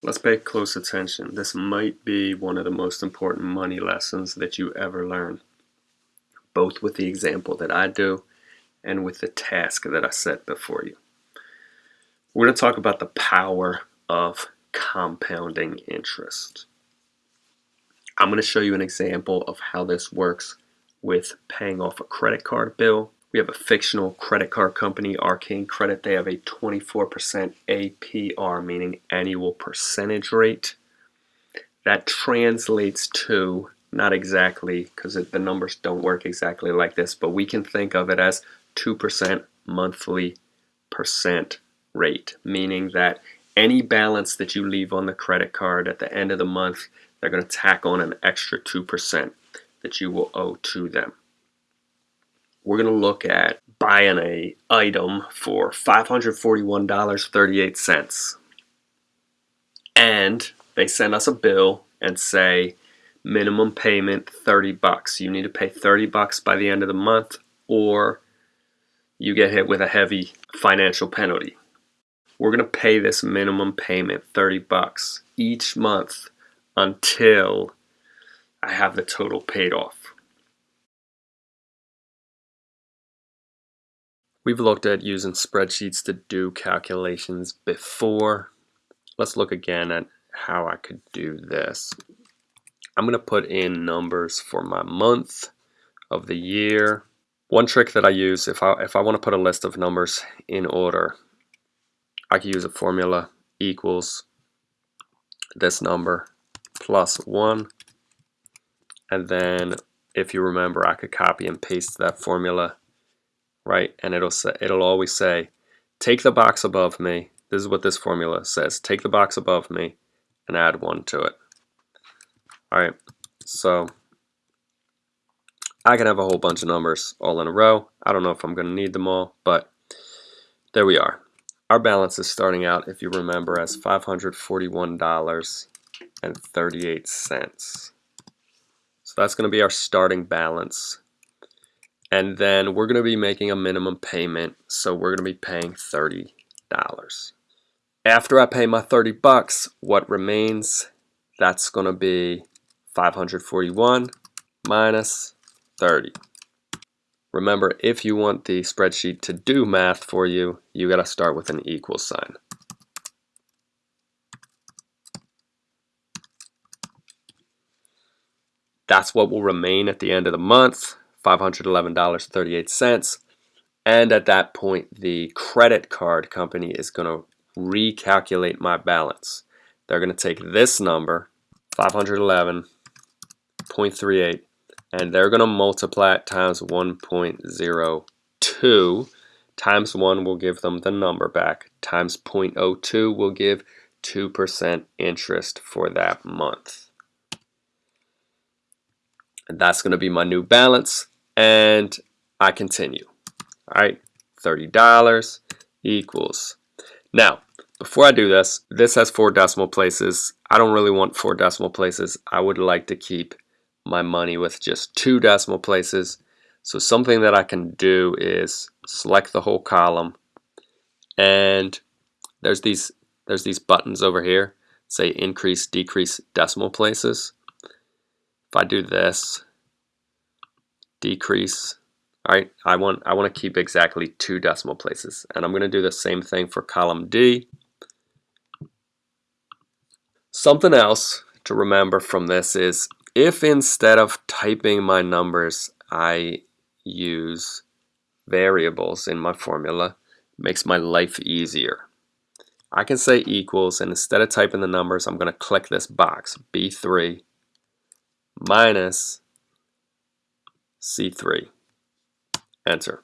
Let's pay close attention. This might be one of the most important money lessons that you ever learn, both with the example that I do and with the task that I set before you. We're going to talk about the power of compounding interest. I'm going to show you an example of how this works with paying off a credit card bill we have a fictional credit card company, Arcane Credit. They have a 24% APR, meaning annual percentage rate. That translates to, not exactly, because the numbers don't work exactly like this, but we can think of it as 2% monthly percent rate, meaning that any balance that you leave on the credit card at the end of the month, they're going to tack on an extra 2% that you will owe to them we're going to look at buying a item for $541.38 and they send us a bill and say minimum payment 30 bucks. You need to pay 30 bucks by the end of the month or you get hit with a heavy financial penalty. We're going to pay this minimum payment 30 bucks each month until I have the total paid off We've looked at using spreadsheets to do calculations before. Let's look again at how I could do this. I'm going to put in numbers for my month of the year. One trick that I use if I, if I want to put a list of numbers in order, I could use a formula equals this number plus 1 and then if you remember I could copy and paste that formula right? And it'll say, it'll always say, take the box above me. This is what this formula says. Take the box above me and add one to it. All right, so I can have a whole bunch of numbers all in a row. I don't know if I'm going to need them all, but there we are. Our balance is starting out, if you remember, as $541.38. So that's going to be our starting balance and then we're going to be making a minimum payment so we're going to be paying $30 after I pay my 30 bucks what remains? That's going to be 541 minus 30 remember if you want the spreadsheet to do math for you you got to start with an equal sign. That's what will remain at the end of the month $511.38. And at that point, the credit card company is going to recalculate my balance. They're going to take this number, 511.38, and they're going to multiply it times 1.02. Times 1 will give them the number back. Times 0.02 will give 2% interest for that month. And that's going to be my new balance and I continue. All right, $30 equals. Now, before I do this, this has four decimal places. I don't really want four decimal places. I would like to keep my money with just two decimal places. So something that I can do is select the whole column and there's these there's these buttons over here say increase decrease decimal places. If I do this decrease. All right, I want, I want to keep exactly two decimal places. And I'm going to do the same thing for column D. Something else to remember from this is if instead of typing my numbers, I use variables in my formula, makes my life easier. I can say equals, and instead of typing the numbers, I'm going to click this box, B3 minus C3. Enter.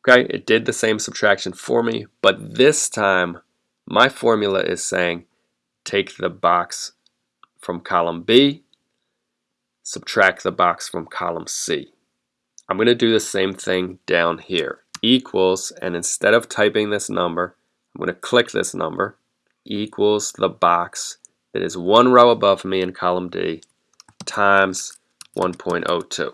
Okay, it did the same subtraction for me, but this time my formula is saying take the box from column B, subtract the box from column C. I'm going to do the same thing down here. Equals, and instead of typing this number, I'm going to click this number, equals the box that is one row above me in column D times 1.02.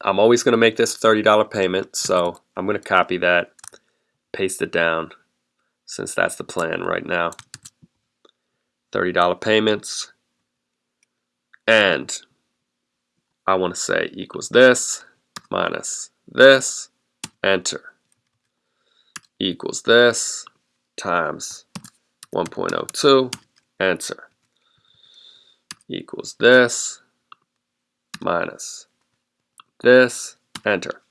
I'm always going to make this $30 payment, so I'm going to copy that, paste it down, since that's the plan right now. $30 payments. And I want to say equals this minus this, enter, equals this times 1.02, enter, equals this minus this, enter.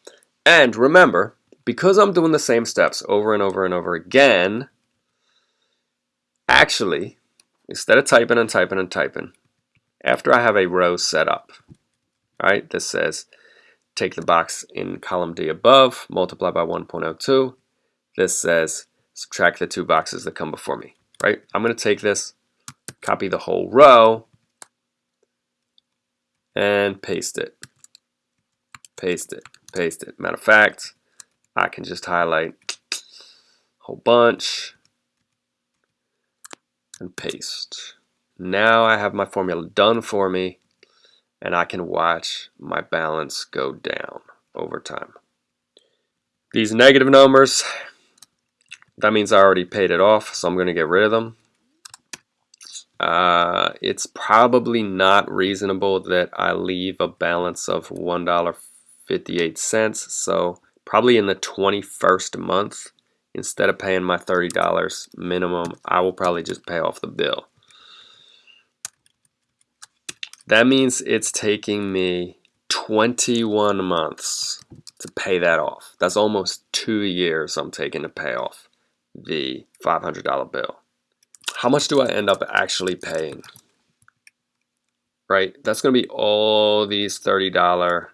And remember, because I'm doing the same steps over and over and over again, actually, instead of typing and typing and typing, after I have a row set up, right, this says take the box in column D above, multiply by 1.02. This says subtract the two boxes that come before me, right? I'm going to take this, copy the whole row, and paste it. Paste it, paste it. Matter of fact, I can just highlight a whole bunch and paste. Now I have my formula done for me and I can watch my balance go down over time. These negative numbers, that means I already paid it off, so I'm going to get rid of them. Uh, it's probably not reasonable that I leave a balance of $1.58, so probably in the 21st month, instead of paying my $30 minimum, I will probably just pay off the bill. That means it's taking me 21 months to pay that off. That's almost two years I'm taking to pay off the $500 bill. How much do I end up actually paying? Right, that's going to be all these $30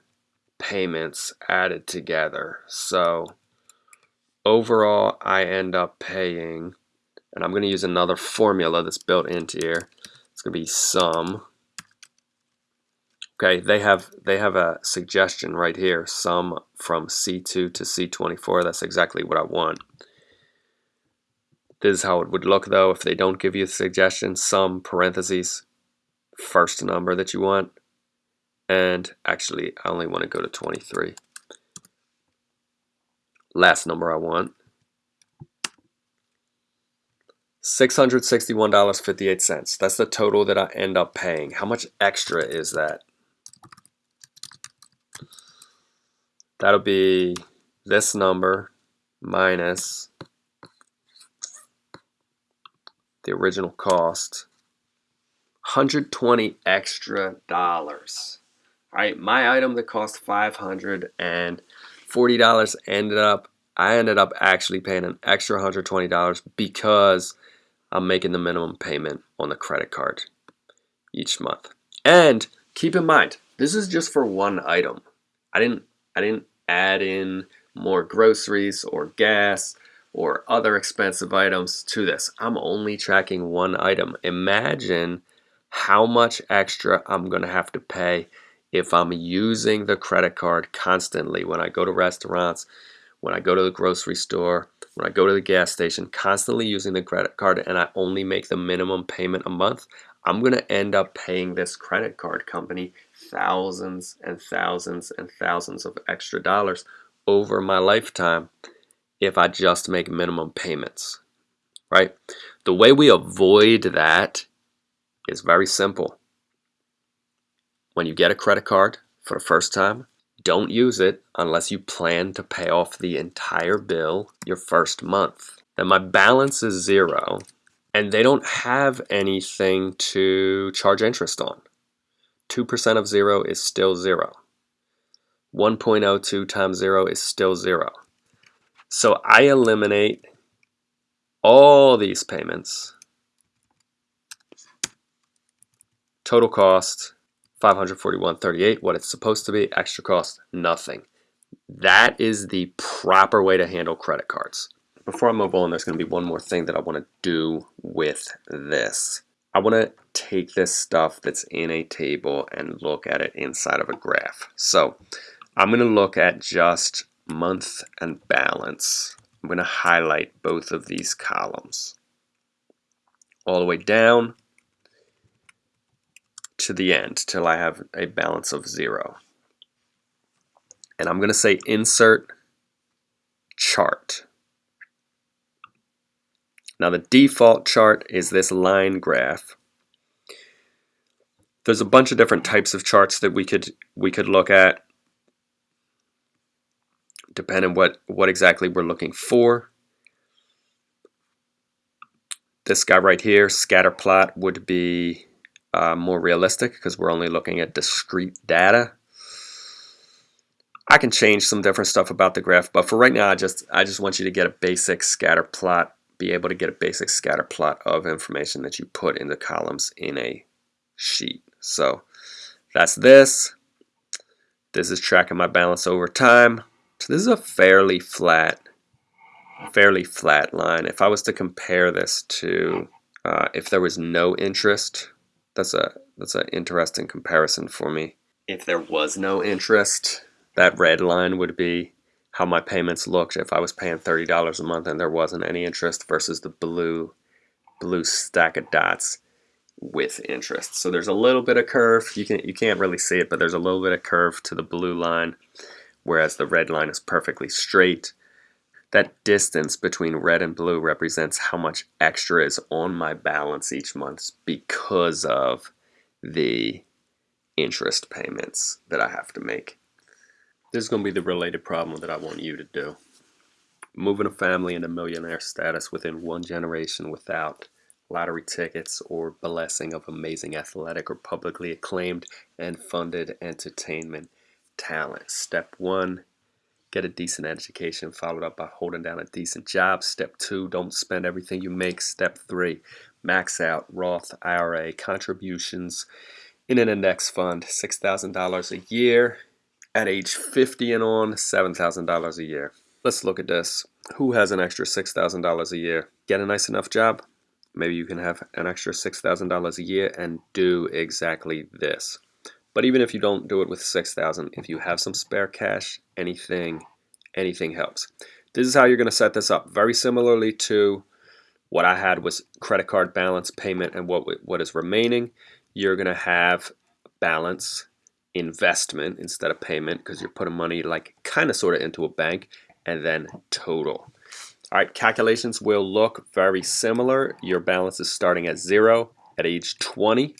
payments added together. So overall, I end up paying, and I'm going to use another formula that's built into here. It's to be sum Okay, they have they have a suggestion right here, sum from C2 to C24. That's exactly what I want. This is how it would look though if they don't give you a suggestion, sum parentheses, first number that you want. And actually, I only want to go to 23. Last number I want. $661.58. That's the total that I end up paying. How much extra is that? that'll be this number minus the original cost 120 extra dollars. All right my item that cost 540 dollars ended up I ended up actually paying an extra $120 because I'm making the minimum payment on the credit card each month. And keep in mind this is just for one item. I didn't I didn't add in more groceries or gas or other expensive items to this. I'm only tracking one item. Imagine how much extra I'm going to have to pay if I'm using the credit card constantly when I go to restaurants, when I go to the grocery store, when I go to the gas station, constantly using the credit card and I only make the minimum payment a month, I'm going to end up paying this credit card company thousands and thousands and thousands of extra dollars over my lifetime if I just make minimum payments, right? The way we avoid that is very simple. When you get a credit card for the first time, don't use it unless you plan to pay off the entire bill your first month. Then my balance is zero and they don't have anything to charge interest on. 2% of 0 is still 0. 1.02 times 0 is still 0. So I eliminate all these payments. Total cost 541.38. What it's supposed to be, extra cost, nothing. That is the proper way to handle credit cards. Before I move on, there's going to be one more thing that I want to do with this. I want to take this stuff that's in a table and look at it inside of a graph. So I'm going to look at just month and balance. I'm going to highlight both of these columns all the way down to the end till I have a balance of zero. And I'm going to say insert chart. Now the default chart is this line graph. There's a bunch of different types of charts that we could we could look at depending what what exactly we're looking for. This guy right here, scatter plot, would be uh, more realistic because we're only looking at discrete data. I can change some different stuff about the graph, but for right now, I just I just want you to get a basic scatter plot, be able to get a basic scatter plot of information that you put in the columns in a sheet. So that's this. This is tracking my balance over time. So this is a fairly flat, fairly flat line. If I was to compare this to uh, if there was no interest, that's a that's an interesting comparison for me. If there was no interest, that red line would be how my payments looked if I was paying $30 a month and there wasn't any interest versus the blue blue stack of dots with interest. So there's a little bit of curve. You can you can't really see it, but there's a little bit of curve to the blue line, whereas the red line is perfectly straight. That distance between red and blue represents how much extra is on my balance each month because of the interest payments that I have to make. This is going to be the related problem that I want you to do. Moving a family into millionaire status within one generation without lottery tickets or blessing of amazing athletic or publicly acclaimed and funded entertainment talent. Step one, get a decent education followed up by holding down a decent job. Step two, don't spend everything you make. Step three, max out Roth IRA contributions in an index fund, $6,000 a year. At age 50 and on, $7,000 a year. Let's look at this. Who has an extra $6,000 a year? Get a nice enough job? Maybe you can have an extra $6,000 a year and do exactly this. But even if you don't do it with 6,000, if you have some spare cash, anything, anything helps. This is how you're going to set this up. Very similarly to what I had was credit card balance, payment, and what what is remaining. You're going to have balance, investment instead of payment because you're putting money like kind of sort of into a bank, and then total. All right, calculations will look very similar. Your balance is starting at zero at age 20.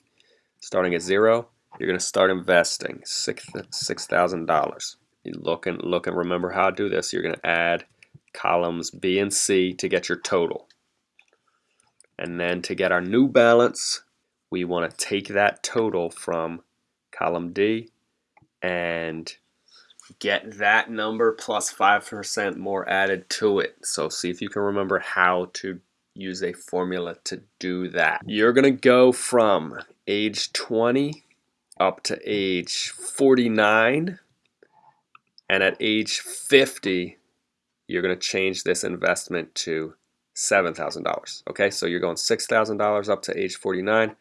Starting at zero, you're going to start investing six $6,000. You look and look and remember how to do this. You're going to add columns B and C to get your total. And then to get our new balance, we want to take that total from column D and get that number plus 5% more added to it. So see if you can remember how to use a formula to do that. You're going to go from age 20 up to age 49 and at age 50 you're going to change this investment to $7,000. Okay, so you're going $6,000 up to age 49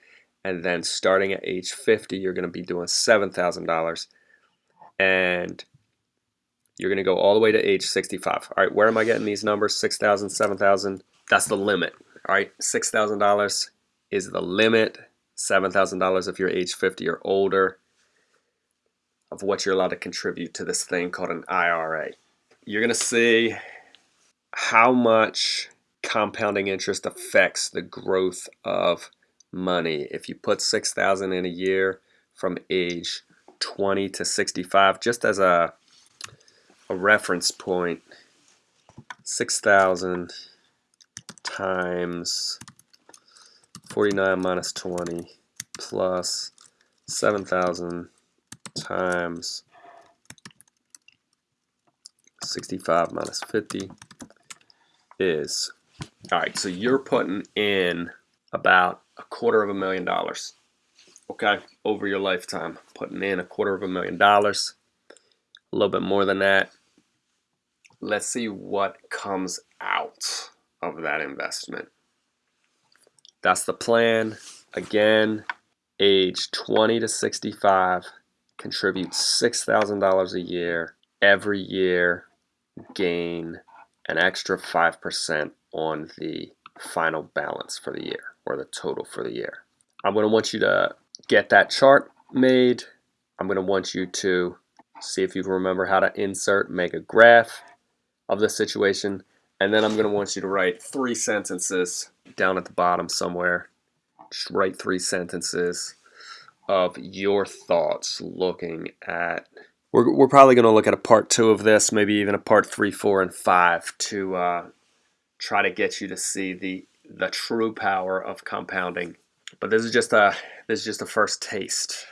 and then starting at age 50 you're going to be doing $7,000 and you're going to go all the way to age 65. All right, where am I getting these numbers? 6,000, 7,000. That's the limit. All right, $6,000 is the limit. $7,000 if you're age 50 or older of what you're allowed to contribute to this thing called an IRA. You're going to see how much compounding interest affects the growth of money. If you put 6,000 in a year from age 20 to 65 just as a a reference point 6,000 times 49 minus 20 plus 7,000 times 65 minus 50 is all right so you're putting in about a quarter of a million dollars okay over your lifetime putting in a quarter of a million dollars a little bit more than that let's see what comes out of that investment. That's the plan. Again, age 20 to 65, contribute $6,000 a year. Every year, gain an extra 5% on the final balance for the year or the total for the year. I'm going to want you to get that chart made. I'm going to want you to see if you can remember how to insert, make a graph, of the situation And then I'm going to want you to write three sentences down at the bottom somewhere. Just write three sentences of your thoughts looking at. We're, we're probably going to look at a part two of this, maybe even a part three, four, and five to uh, try to get you to see the the true power of compounding. But this is just a this is just a first taste.